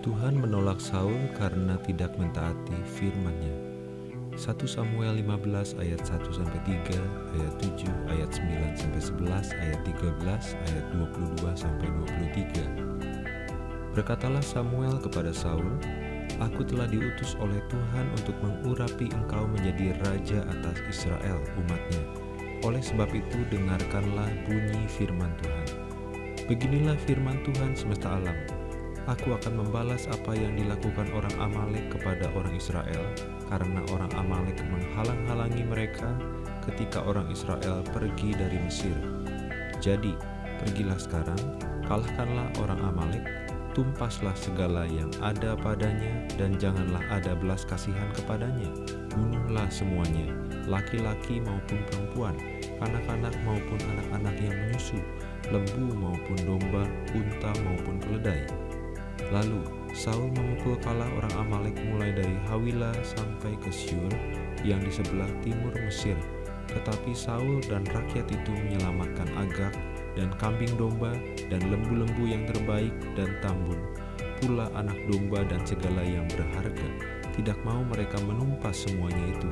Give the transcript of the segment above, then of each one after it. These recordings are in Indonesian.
Tuhan menolak Saul karena tidak mentaati firman-Nya. 1 Samuel 15 ayat 1 sampai 3, ayat 7, ayat 9 sampai 11, ayat 13, ayat 22 sampai 23. Berkatalah Samuel kepada Saul, Aku telah diutus oleh Tuhan untuk mengurapi engkau menjadi raja atas Israel umatnya. Oleh sebab itu dengarkanlah bunyi firman Tuhan. Beginilah firman Tuhan semesta alam, Aku akan membalas apa yang dilakukan orang Amalek kepada orang Israel, karena orang Amalek menghalang-halangi mereka ketika orang Israel pergi dari Mesir. Jadi, pergilah sekarang, kalahkanlah orang Amalek, tumpaslah segala yang ada padanya, dan janganlah ada belas kasihan kepadanya. Bunuhlah semuanya, laki-laki maupun perempuan, anak-anak maupun anak-anak yang menyusu, lembu maupun domba, unta maupun keledai Lalu Saul memukul kala orang Amalek mulai dari Hawila sampai ke Syur yang di sebelah timur Mesir. Tetapi Saul dan rakyat itu menyelamatkan Agak dan kambing domba dan lembu-lembu yang terbaik dan tambun, pula anak domba dan segala yang berharga. Tidak mau mereka menumpas semuanya itu,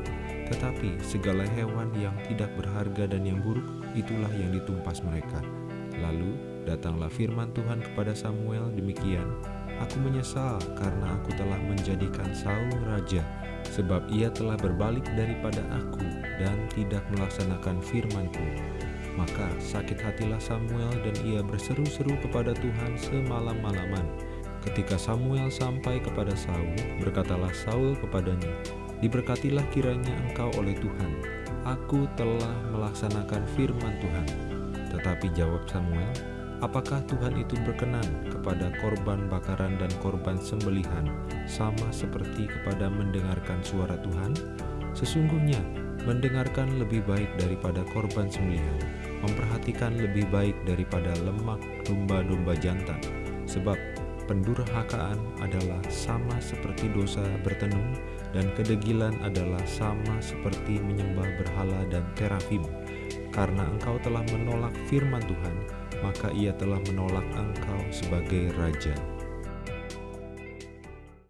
tetapi segala hewan yang tidak berharga dan yang buruk, itulah yang ditumpas mereka. Lalu datanglah firman Tuhan kepada Samuel demikian, Aku menyesal karena aku telah menjadikan Saul raja, sebab ia telah berbalik daripada aku dan tidak melaksanakan firmanku. Maka sakit hatilah Samuel dan ia berseru-seru kepada Tuhan semalam-malaman. Ketika Samuel sampai kepada Saul, berkatalah Saul kepadanya, Diberkatilah kiranya engkau oleh Tuhan, aku telah melaksanakan firman Tuhan. Tetapi jawab Samuel, Apakah Tuhan itu berkenan kepada korban bakaran dan korban sembelihan sama seperti kepada mendengarkan suara Tuhan? Sesungguhnya mendengarkan lebih baik daripada korban sembelihan, memperhatikan lebih baik daripada lemak domba-domba jantan, sebab pendurhakaan adalah sama seperti dosa bertenung dan kedegilan adalah sama seperti menyembah berhala dan terafim. Karena engkau telah menolak firman Tuhan, maka ia telah menolak engkau sebagai raja.